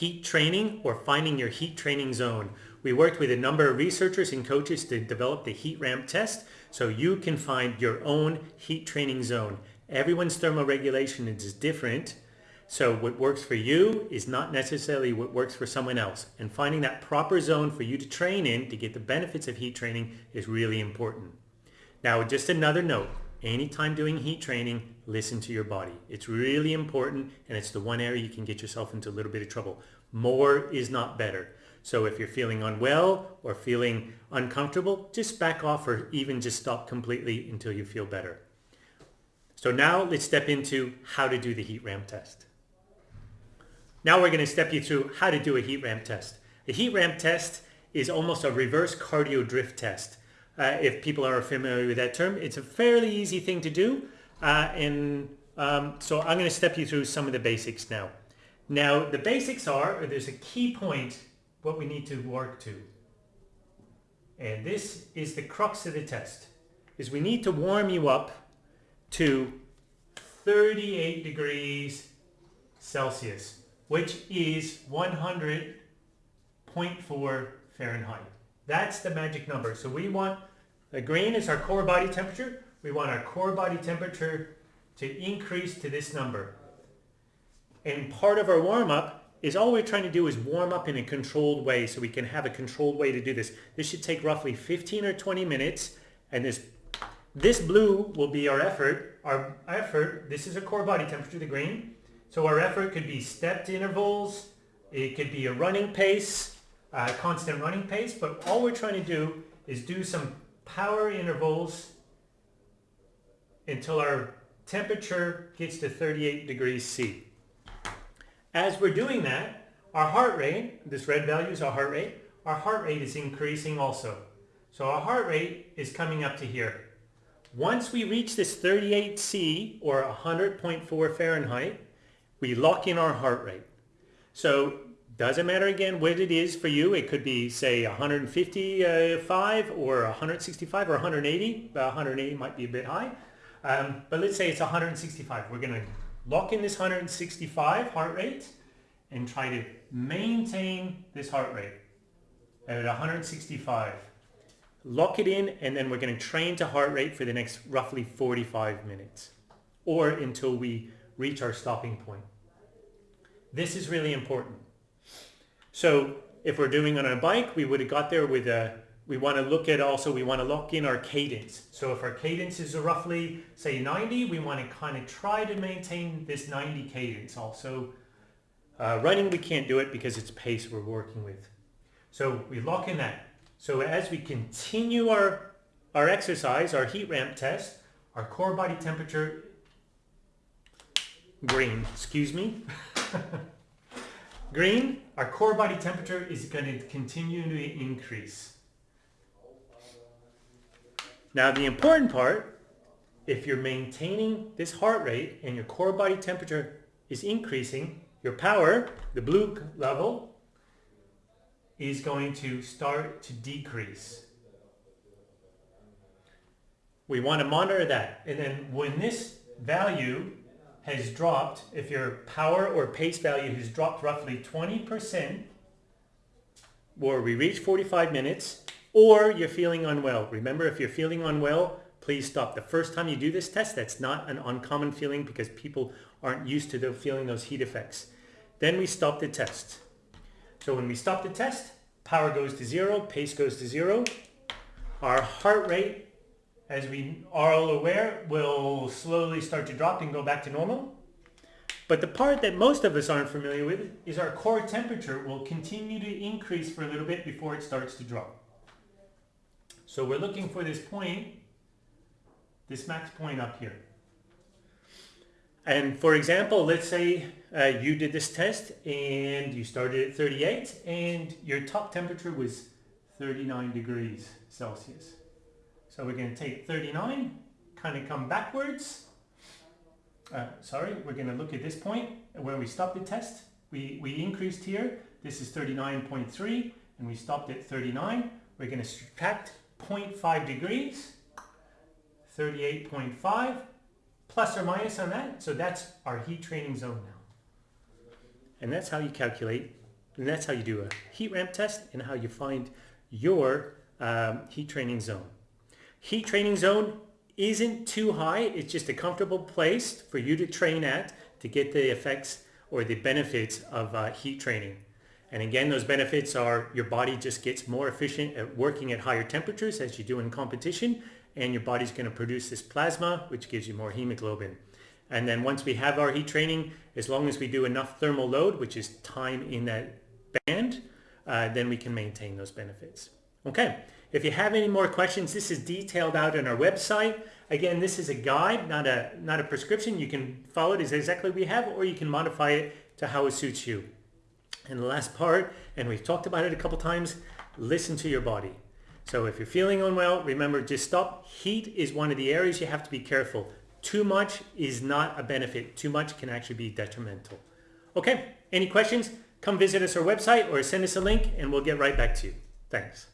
heat training or finding your heat training zone. We worked with a number of researchers and coaches to develop the heat ramp test so you can find your own heat training zone. Everyone's thermoregulation is different. So what works for you is not necessarily what works for someone else. And finding that proper zone for you to train in to get the benefits of heat training is really important. Now, just another note. Anytime doing heat training, listen to your body. It's really important and it's the one area you can get yourself into a little bit of trouble. More is not better. So if you're feeling unwell or feeling uncomfortable, just back off or even just stop completely until you feel better. So now let's step into how to do the heat ramp test. Now we're going to step you through how to do a heat ramp test. A heat ramp test is almost a reverse cardio drift test. Uh, if people are familiar with that term, it's a fairly easy thing to do. Uh, and um, so I'm going to step you through some of the basics now. Now the basics are, there's a key point what we need to work to. And this is the crux of the test, is we need to warm you up to 38 degrees Celsius, which is 100.4 Fahrenheit. That's the magic number. So we want, the green is our core body temperature. We want our core body temperature to increase to this number. And part of our warm-up is all we're trying to do is warm up in a controlled way so we can have a controlled way to do this. This should take roughly 15 or 20 minutes and this this blue will be our effort. Our effort, this is a core body temperature, the green. So our effort could be stepped intervals, it could be a running pace, a constant running pace, but all we're trying to do is do some power intervals until our temperature gets to 38 degrees C. As we're doing that, our heart rate, this red value is our heart rate, our heart rate is increasing also. So our heart rate is coming up to here. Once we reach this 38C or 100.4 Fahrenheit, we lock in our heart rate. So doesn't matter again what it is for you. It could be say 155 or 165 or 180. 180 might be a bit high. Um, but let's say it's 165. We're going to lock in this 165 heart rate and try to maintain this heart rate at 165. Lock it in and then we're going to train to heart rate for the next roughly 45 minutes or until we reach our stopping point. This is really important. So if we're doing on a bike, we would have got there with a we want to look at also, we want to lock in our cadence. So if our cadence is roughly, say 90, we want to kind of try to maintain this 90 cadence also. Uh, running, we can't do it because it's pace we're working with. So we lock in that. So as we continue our, our exercise, our heat ramp test, our core body temperature, green, excuse me. green, our core body temperature is going to continue to increase. Now the important part, if you're maintaining this heart rate and your core body temperature is increasing, your power, the blue level, is going to start to decrease. We want to monitor that. And then when this value has dropped, if your power or pace value has dropped roughly 20%, or we reach 45 minutes, or you're feeling unwell. Remember, if you're feeling unwell, please stop. The first time you do this test, that's not an uncommon feeling because people aren't used to the, feeling those heat effects. Then we stop the test. So when we stop the test, power goes to zero, pace goes to zero. Our heart rate, as we are all aware, will slowly start to drop and go back to normal. But the part that most of us aren't familiar with is our core temperature will continue to increase for a little bit before it starts to drop. So we're looking for this point, this max point up here. And for example, let's say uh, you did this test and you started at 38 and your top temperature was 39 degrees Celsius. So we're going to take 39, kind of come backwards. Uh, sorry, we're going to look at this point where we stopped the test. We, we increased here. This is 39.3 and we stopped at 39. We're going to subtract 0.5 degrees, 38.5, plus or minus on that. So that's our heat training zone now. And that's how you calculate And that's how you do a heat ramp test and how you find your um, heat training zone. Heat training zone isn't too high. It's just a comfortable place for you to train at to get the effects or the benefits of uh, heat training. And again, those benefits are your body just gets more efficient at working at higher temperatures as you do in competition, and your body's going to produce this plasma, which gives you more hemoglobin. And then once we have our heat training, as long as we do enough thermal load, which is time in that band, uh, then we can maintain those benefits. Okay, if you have any more questions, this is detailed out on our website. Again, this is a guide, not a, not a prescription. You can follow it as exactly we have, or you can modify it to how it suits you. And the last part, and we've talked about it a couple times, listen to your body. So if you're feeling unwell, remember just stop. Heat is one of the areas you have to be careful. Too much is not a benefit. Too much can actually be detrimental. Okay, any questions? Come visit us our website or send us a link and we'll get right back to you. Thanks.